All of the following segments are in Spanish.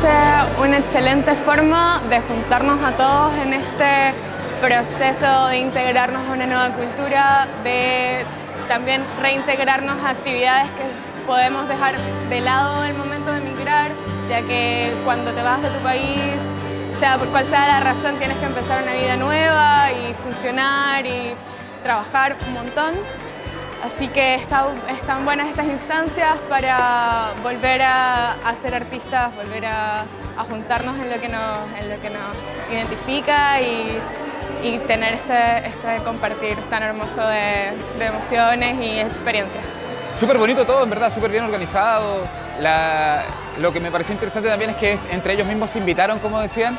parece una excelente forma de juntarnos a todos en este proceso de integrarnos a una nueva cultura, de también reintegrarnos a actividades que podemos dejar de lado en el momento de emigrar, ya que cuando te vas de tu país, sea por cual sea la razón, tienes que empezar una vida nueva y funcionar y trabajar un montón. Así que están buenas estas instancias para volver a, ser artistas, volver a, juntarnos en lo que nos, identifica y, tener este, este, compartir tan hermoso de, emociones y experiencias. Súper bonito todo, en verdad, súper bien organizado. lo que me pareció interesante también es que entre ellos mismos se invitaron, como decían,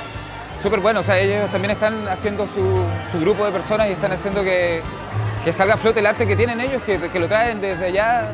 súper bueno, o sea, ellos también están haciendo su, su grupo de personas y están haciendo que, que salga a flote el arte que tienen ellos, que, lo traen desde allá.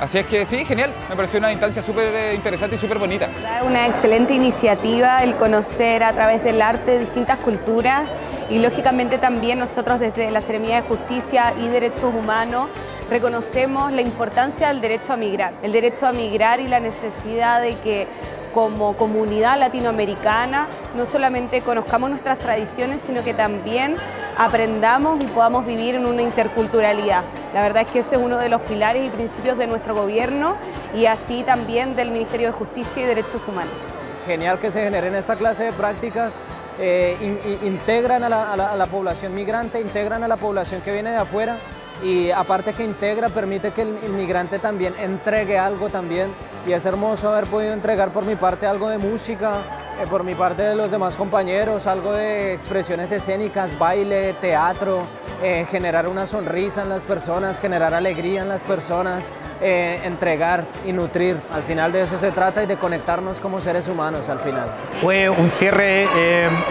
Así es que sí, genial, me pareció una instancia súper eh, interesante y súper bonita. Una excelente iniciativa el conocer a través del arte distintas culturas y lógicamente también nosotros desde la Seremía de Justicia y Derechos Humanos reconocemos la importancia del derecho a migrar, el derecho a migrar y la necesidad de que como comunidad latinoamericana no solamente conozcamos nuestras tradiciones, sino que también aprendamos y podamos vivir en una interculturalidad. La verdad es que ese es uno de los pilares y principios de nuestro gobierno y así también del Ministerio de Justicia y Derechos Humanos. Genial que se generen esta clase de prácticas, eh, integran a la población migrante, integran a la población que viene de afuera y aparte que integra, permite que el inmigrante también entregue algo también y es hermoso haber podido entregar por mi parte algo de música, por mi parte de los demás compañeros, algo de expresiones escénicas, baile, teatro, eh, generar una sonrisa en las personas, generar alegría en las personas, eh, entregar y nutrir. Al final de eso se trata y de conectarnos como seres humanos al final. Fue un cierre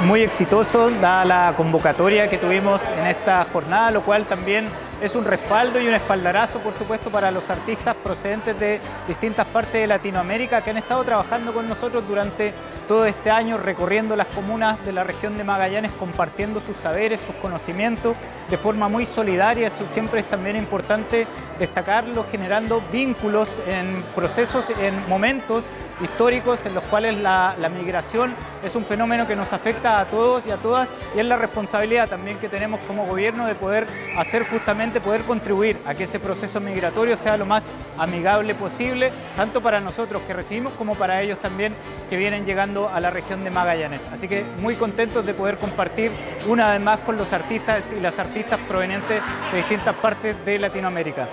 muy exitoso, dada la convocatoria que tuvimos en esta jornada, lo cual también es un respaldo y un espaldarazo, por supuesto, para los artistas procedentes de distintas partes de Latinoamérica que han estado trabajando con nosotros durante todo este año, recorriendo las comunas de la región de Magallanes, compartiendo sus saberes, sus conocimientos de forma muy solidaria. Eso siempre es también importante destacarlo, generando vínculos en procesos, en momentos históricos en los cuales la, migración es un fenómeno que nos afecta a todos y a todas y es la responsabilidad también que tenemos como gobierno de poder hacer justamente, poder contribuir a que ese proceso migratorio sea lo más amigable posible, tanto para nosotros que recibimos como para ellos también que vienen llegando a la región de Magallanes. Así que muy contentos de poder compartir una vez más con los artistas y las artistas provenientes de distintas partes de Latinoamérica.